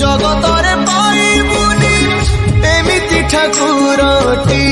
জগতরে পাইবুনি এমিতি ঠাকুরটি